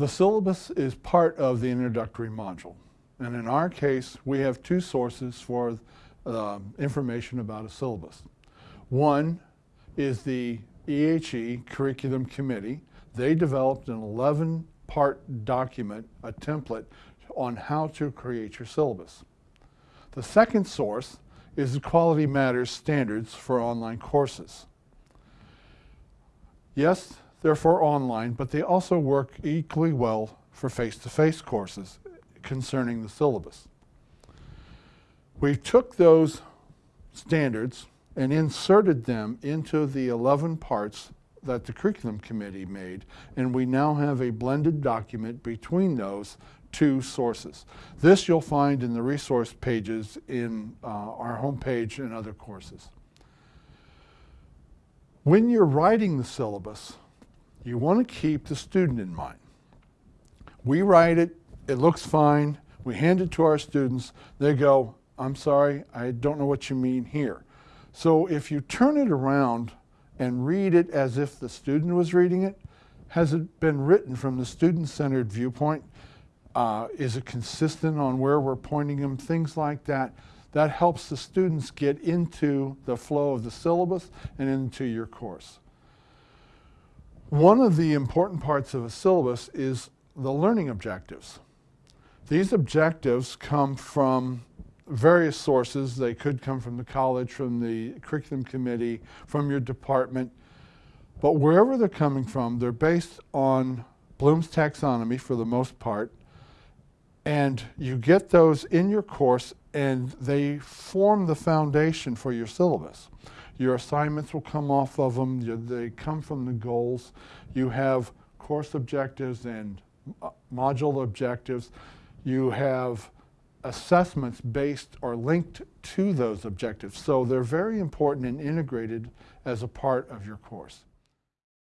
The syllabus is part of the introductory module. And in our case, we have two sources for uh, information about a syllabus. One is the EHE Curriculum Committee. They developed an 11-part document, a template, on how to create your syllabus. The second source is the Quality Matters standards for online courses. Yes, they're for online, but they also work equally well for face-to-face -face courses concerning the syllabus. We took those standards and inserted them into the 11 parts that the curriculum committee made, and we now have a blended document between those two sources. This you'll find in the resource pages in uh, our homepage and other courses. When you're writing the syllabus, you want to keep the student in mind. We write it, it looks fine, we hand it to our students, they go, I'm sorry, I don't know what you mean here. So if you turn it around and read it as if the student was reading it, has it been written from the student-centered viewpoint? Uh, is it consistent on where we're pointing them? Things like that. That helps the students get into the flow of the syllabus and into your course. One of the important parts of a syllabus is the learning objectives. These objectives come from various sources. They could come from the college, from the curriculum committee, from your department. But wherever they're coming from, they're based on Bloom's taxonomy for the most part. And you get those in your course and they form the foundation for your syllabus. Your assignments will come off of them. You, they come from the goals. You have course objectives and uh, module objectives. You have assessments based or linked to those objectives. So they're very important and integrated as a part of your course.